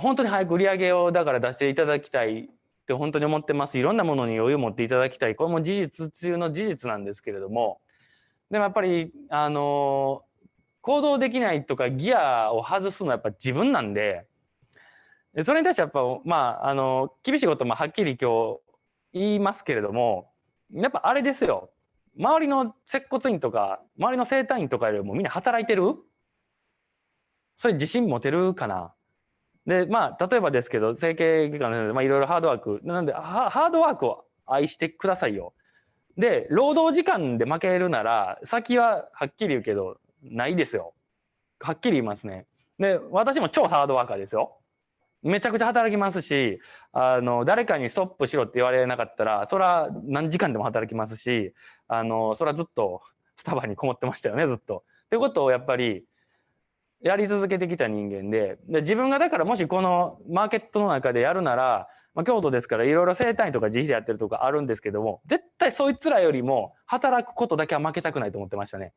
本当に早く売り上げをだから出していただきたいって本当に思ってます。いろんなものに余裕を持っていただきたい。これも事実中の事実なんですけれども、でもやっぱり、あの、行動できないとかギアを外すのはやっぱ自分なんで、それに対してやっぱ、まあ、あの、厳しいこともはっきり今日言いますけれども、やっぱあれですよ。周りの接骨院とか、周りの整体院とかよりもみんな働いてる？それ自信持てるかな？で、まあ、例えばですけど、整形外科の先生まあ、いろいろハードワーク。なんで、ハードワークを愛してくださいよ。で、労働時間で負けるなら、先ははっきり言うけど、ないですよ。はっきり言いますね。で、私も超ハードワーカーですよ。めちゃくちゃ働きますし、あの、誰かにストップしろって言われなかったら、そら何時間でも働きますし、あの、そらずっとスタバにこもってましたよね、ずっと。ってことをやっぱり、やり続けてきた人間でで自分がだからもしこのマーケットの中でやるなら、まあ、京都ですからいろいろ生態とか自費でやってるとかあるんですけども絶対そいつらよりも働くことだけは負けたくないと思ってましたね。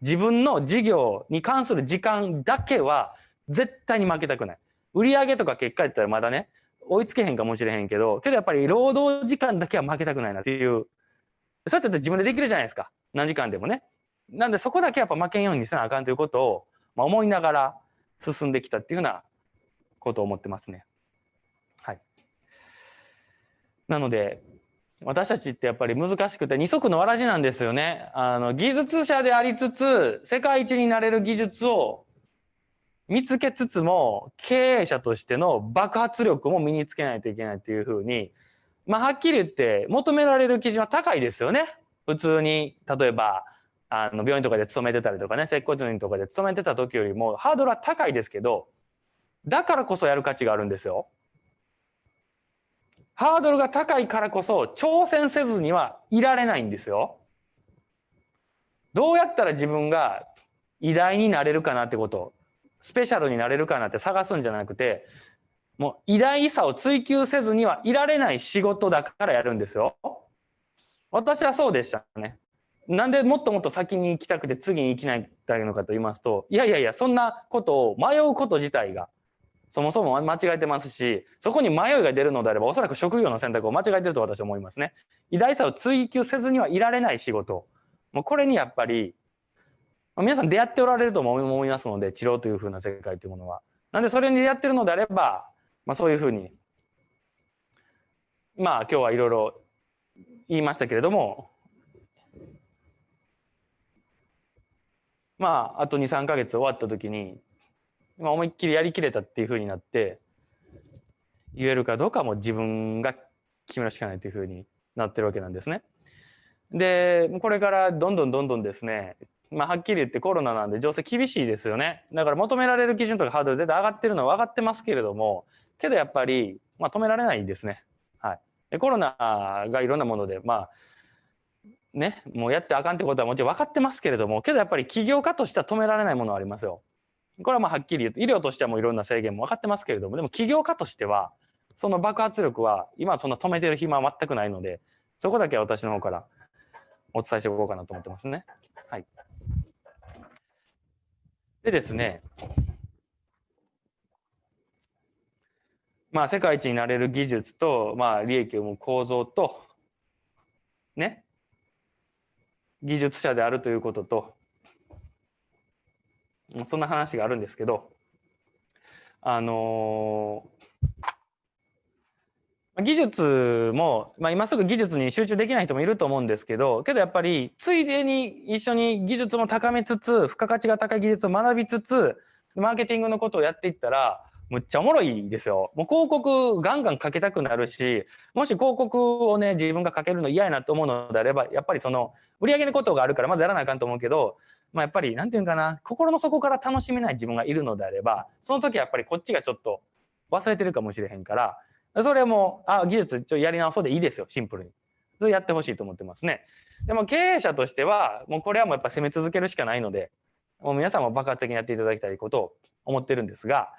自分の事業に関する時間だけは絶対に負けたくない。売上とか結果やったらまだね追いつけへんかもしれへんけどけどやっぱり労働時間だけは負けたくないなっていうそうやって自分でできるじゃないですか何時間でもね。なんでそこだけやっぱ負けんようにせなあかんということをまあ、思いながら進んできたっていうようなことを思ってますね。はい。なので、私たちってやっぱり難しくて二足のわらじなんですよね。あの技術者でありつつ世界一になれる技術を見つけつつも経営者としての爆発力も身につけないといけないっていうふうにまあはっきり言って求められる基準は高いですよね。普通に例えばあの病院とかで勤めてたりとかね接骨院とかで勤めてた時よりもハードルは高いですけどだからこそやる価値があるんですよ。ハードルが高いからこそ挑戦せずにはいられないんですよ。どうやったら自分が偉大になれるかなってことスペシャルになれるかなって探すんじゃなくてもう偉大さを追求せずにはいられない仕事だからやるんですよ。私はそうでしたね。なんでもっともっと先に行きたくて次に行きないのかと言いますといやいやいやそんなことを迷うこと自体がそもそも間違えてますしそこに迷いが出るのであればおそらく職業の選択を間違えてると私は思いますね。偉大さを追求せずにはいられない仕事もうこれにやっぱり皆さん出会っておられると思いますので治療というふうな世界というものは。なんでそれに出会ってるのであれば、まあ、そういうふうにまあ今日はいろいろ言いましたけれどもまああと23か月終わった時に、まあ、思いっきりやりきれたっていうふうになって言えるかどうかも自分が決めるしかないというふうになってるわけなんですね。でこれからどんどんどんどんですねまあ、はっきり言ってコロナなんで情勢厳しいですよね。だから求められる基準とかハードル絶対上がってるのは分かってますけれども、けどやっぱり、まあ、止められないんですね。はい。コロナがいろんなもので、まあ、ね、もうやってあかんってことはもちろん分かってますけれども、けどやっぱり起業家としては止められないものはありますよ。これはまあはっきり言うと、医療としてはもういろんな制限も分かってますけれども、でも起業家としては、その爆発力は今そんな止めてる暇は全くないので、そこだけは私の方からお伝えしておこうかなと思ってますね。はい。でですね、まあ世界一になれる技術と、まあ利益を生む構造と、ね、技術者であるということとそんな話があるんですけどあの技術も、まあ、今すぐ技術に集中できない人もいると思うんですけどけどやっぱりついでに一緒に技術も高めつつ付加価値が高い技術を学びつつマーケティングのことをやっていったらむっちゃおもろいですよ。もう広告ガンガンかけたくなるし、もし広告をね、自分がかけるの嫌やなと思うのであれば、やっぱりその、売り上げのことがあるからまずやらなあかんと思うけど、まあ、やっぱり、なんていうかな、心の底から楽しめない自分がいるのであれば、その時はやっぱりこっちがちょっと忘れてるかもしれへんから、それも、あ、技術ちょやり直そうでいいですよ、シンプルに。それやってほしいと思ってますね。でも経営者としては、もうこれはもうやっぱ攻め続けるしかないので、もう皆さんも爆発的にやっていただきたいことを思ってるんですが、